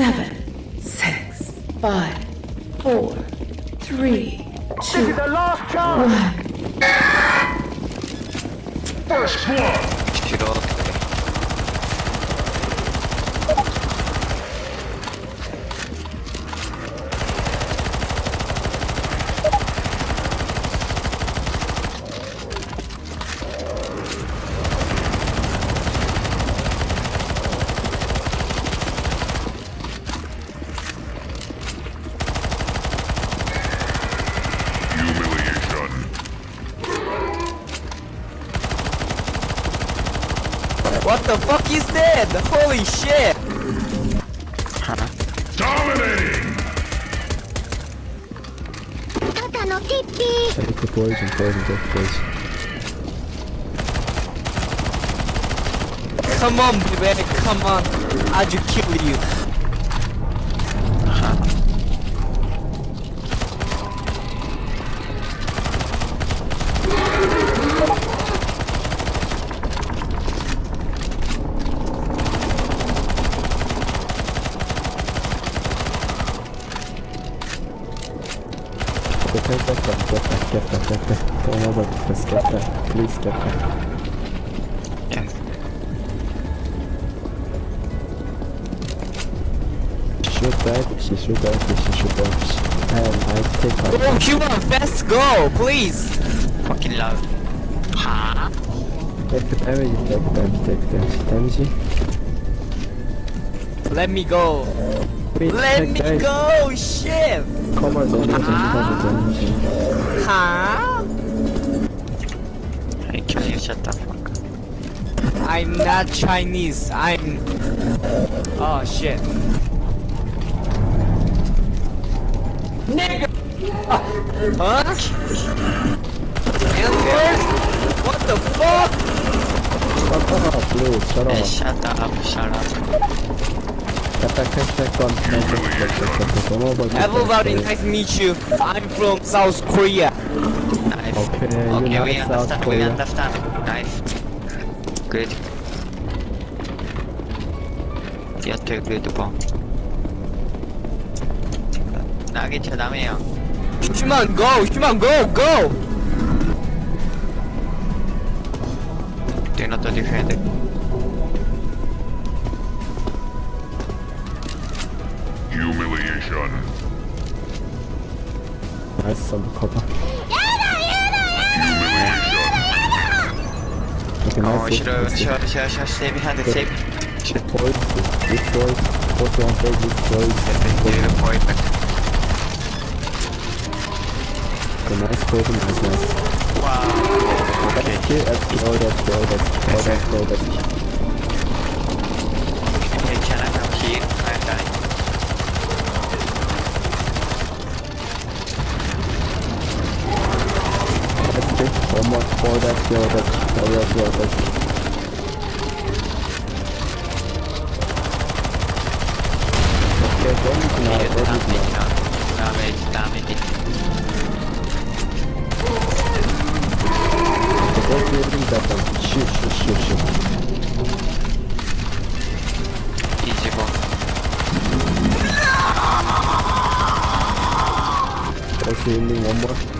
seven, six, five, four, three, two, The last chance! one. First blood! What the fuck? is dead! Holy shit! Huh. Dominating! Take the poison, poison, take the poison. Come on, baby, come on. I'll just kill you. Uh -huh. That one, get that, get that, get that. Don't about this, get that. Please get that. Yes. Shoot that, she shoot that, she shoot that. And I take Go, out. human, fast go, please. fucking loud 하 Take the damage, take damage, take damage. Damage. Let me go. Wait, Let me damage. go, shit. Cover the damage, cover the damage. Huh? Hey, can you shut the fuck up? I'm not Chinese. I'm. Oh shit. Nigga. Huh? N-word? What the fuck? Shut up, please, shut Hey, shut up, shut up. Get that, get that gun. Get that, get that, get that. Don't know about this. Everybody, nice to meet you. I'm from South Korea. Nice. Okay, you Okay, know we South understand, we Korea. understand. Nice. Good. You're too good, bomb. 나게 쳐 남해요. Human, go! Human, go! Go! Do not defend. sichern. Nice, Zombie-Copper. Okay, nice. Oh, ich höre, ich höre, ich höre, ich höre, stay behind the tape. Point, destroy, put your hand, destroy. Give the point back. So nice, point, nice, nice. Wow. Okay. Kill, destroy, destroy, destroy, destroy, destroy. Okay, can I have key? Omot boydak yorduk. Boydak yorduk. Okay, don't know. Don't know. Damage, damage. Don't yordum zaten. Şık şık şık şık. Easy bomb. Okay, one more.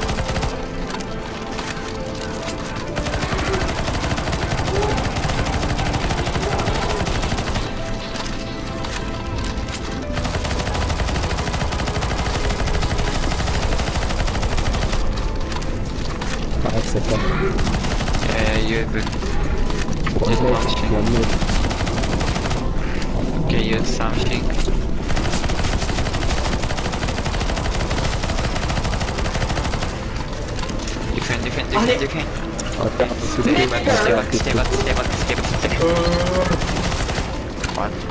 minute, shot. one minute. Okay, use something. Defend, defend, defend, defend. That was Stay good. back, stay back, stay back, stay back, stay back, stay back. What?